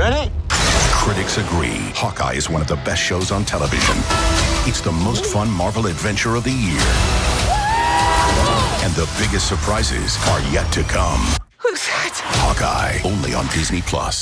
Ready? Critics agree. Hawkeye is one of the best shows on television. It's the most fun Marvel adventure of the year. And the biggest surprises are yet to come. Who's that? Hawkeye, only on Disney Plus.